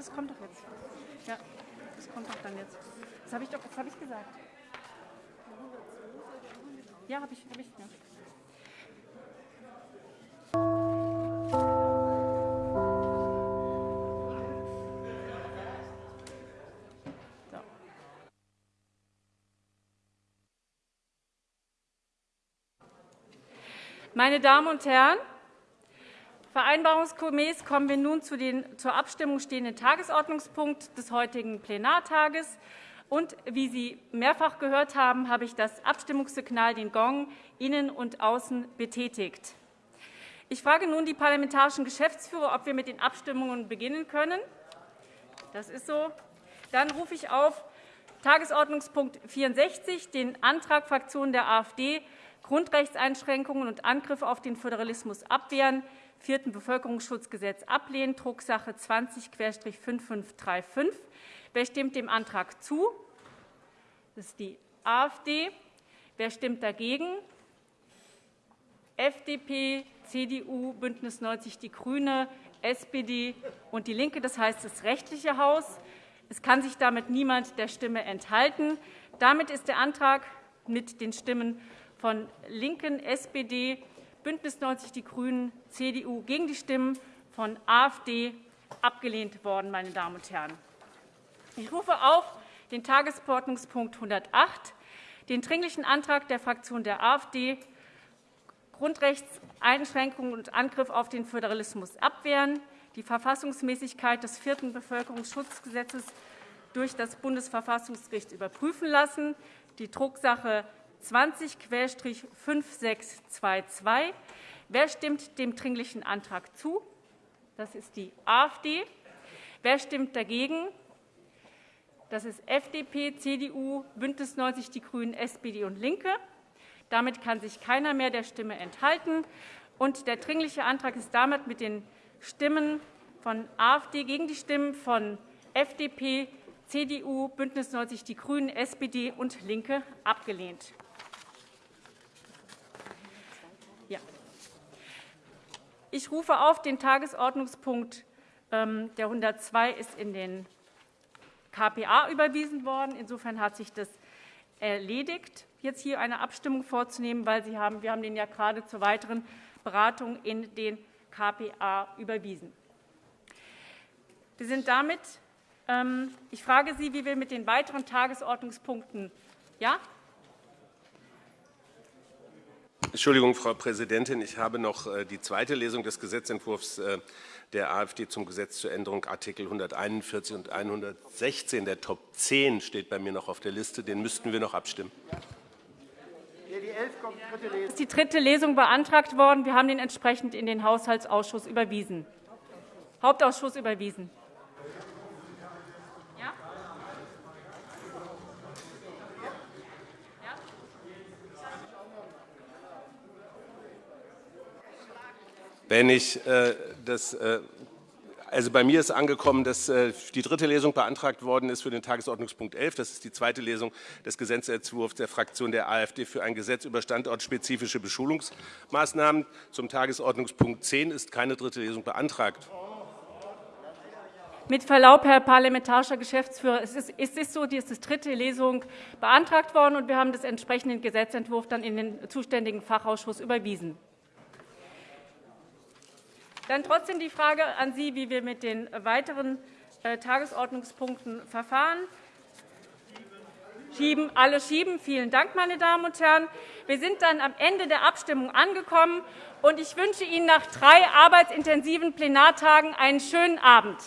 Ja, das kommt doch dann jetzt. Das habe ich doch, das habe ich gesagt. Ja, habe ich, habe ich. Ja. Meine Damen und Herren, vereinbarungsgemäß kommen wir nun zu den zur Abstimmung stehenden Tagesordnungspunkt des heutigen Plenartages. Und wie Sie mehrfach gehört haben, habe ich das Abstimmungssignal, den Gong, innen und außen betätigt. Ich frage nun die parlamentarischen Geschäftsführer, ob wir mit den Abstimmungen beginnen können. Das ist so. Dann rufe ich auf Tagesordnungspunkt 64, den Antrag Fraktion der AfD Grundrechtseinschränkungen und Angriffe auf den Föderalismus abwehren, vierten Bevölkerungsschutzgesetz ablehnen, Drucksache 20-5535. Wer stimmt dem Antrag zu? Das ist die AfD. Wer stimmt dagegen? FDP, CDU, BÜNDNIS 90 die GRÜNE, SPD und DIE LINKE, das heißt das rechtliche Haus. Es kann sich damit niemand der Stimme enthalten. Damit ist der Antrag mit den Stimmen von LINKEN, SPD, BÜNDNIS 90 die GRÜNEN, CDU gegen die Stimmen von AfD abgelehnt worden. Meine Damen und Herren. Ich rufe auf den Tagesordnungspunkt 108, den Dringlichen Antrag der Fraktion der AfD, Grundrechtseinschränkungen und Angriff auf den Föderalismus abwehren, die Verfassungsmäßigkeit des vierten Bevölkerungsschutzgesetzes durch das Bundesverfassungsgericht überprüfen lassen, die Drucksache 20-5622. Wer stimmt dem Dringlichen Antrag zu? Das ist die AfD. Wer stimmt dagegen? Das ist FDP, CDU, BÜNDNIS 90 die GRÜNEN, SPD und LINKE. Damit kann sich keiner mehr der Stimme enthalten. Und der Dringliche Antrag ist damit mit den Stimmen von AfD gegen die Stimmen von FDP, CDU, BÜNDNIS 90 die GRÜNEN, SPD und LINKE abgelehnt. Ich rufe auf den Tagesordnungspunkt ähm, der 102 ist in den KPA überwiesen worden. Insofern hat sich das erledigt, jetzt hier eine Abstimmung vorzunehmen, weil Sie haben, wir haben den ja gerade zur weiteren Beratung in den KPA überwiesen. Wir sind damit, ähm, ich frage Sie, wie wir mit den weiteren Tagesordnungspunkten ja? Entschuldigung, Frau Präsidentin. Ich habe noch äh, die zweite Lesung des Gesetzentwurfs äh, der AfD zum Gesetz zur Änderung Artikel 141 und 116. Der Top 10 steht bei mir noch auf der Liste. Den müssten wir noch abstimmen. Es ist die dritte Lesung beantragt worden. Wir haben den entsprechend in den Haushaltsausschuss überwiesen. Hauptausschuss überwiesen. Wenn ich äh, das äh, also bei mir ist angekommen, dass äh, die dritte Lesung beantragt worden ist für den Tagesordnungspunkt 11. Das ist die zweite Lesung des Gesetzentwurfs der Fraktion der AfD für ein Gesetz über standortspezifische Beschulungsmaßnahmen. Zum Tagesordnungspunkt 10 ist keine dritte Lesung beantragt. Mit Verlaub, Herr parlamentarischer Geschäftsführer, es ist, es ist so, dass die dritte Lesung beantragt worden und wir haben den entsprechenden Gesetzentwurf dann in den zuständigen Fachausschuss überwiesen. Dann trotzdem die Frage an Sie, wie wir mit den weiteren äh, Tagesordnungspunkten verfahren. Schieben, alle schieben. Vielen Dank, meine Damen und Herren. Wir sind dann am Ende der Abstimmung angekommen, und ich wünsche Ihnen nach drei arbeitsintensiven Plenartagen einen schönen Abend.